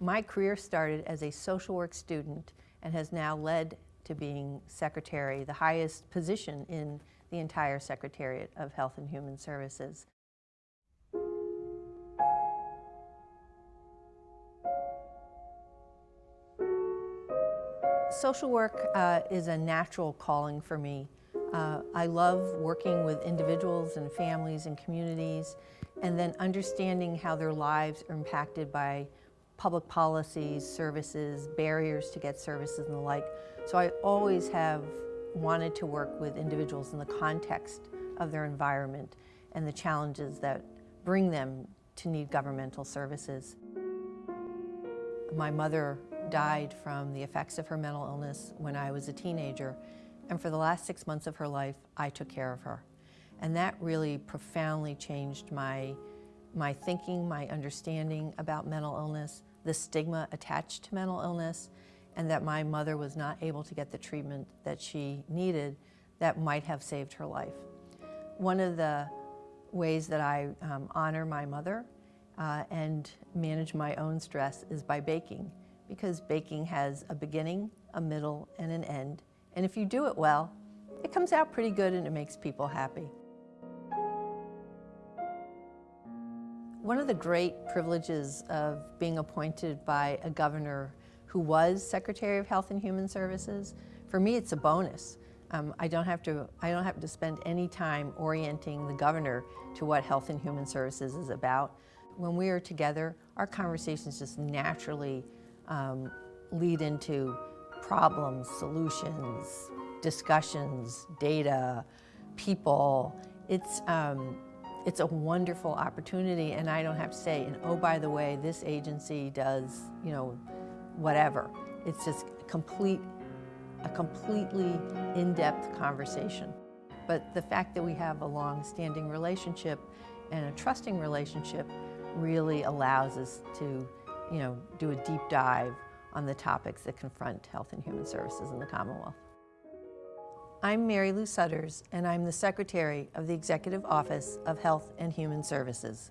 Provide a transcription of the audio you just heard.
My career started as a social work student and has now led to being secretary, the highest position in the entire Secretariat of Health and Human Services. Social work uh, is a natural calling for me. Uh, I love working with individuals and families and communities and then understanding how their lives are impacted by public policies, services, barriers to get services and the like. So I always have wanted to work with individuals in the context of their environment and the challenges that bring them to need governmental services. My mother died from the effects of her mental illness when I was a teenager, and for the last six months of her life, I took care of her. And that really profoundly changed my, my thinking, my understanding about mental illness, the stigma attached to mental illness, and that my mother was not able to get the treatment that she needed that might have saved her life. One of the ways that I um, honor my mother uh, and manage my own stress is by baking, because baking has a beginning, a middle, and an end. And if you do it well, it comes out pretty good and it makes people happy. One of the great privileges of being appointed by a governor who was Secretary of Health and Human Services, for me it's a bonus. Um, I, don't have to, I don't have to spend any time orienting the governor to what Health and Human Services is about. When we are together, our conversations just naturally um, lead into problems, solutions, discussions, data, people. It's, um, it's a wonderful opportunity and I don't have to say, and oh, by the way, this agency does, you know, whatever. It's just complete, a completely in-depth conversation. But the fact that we have a long-standing relationship and a trusting relationship really allows us to, you know, do a deep dive on the topics that confront health and human services in the Commonwealth. I'm Marylou Sudders, and I'm the Secretary of the Executive Office of Health and Human Services.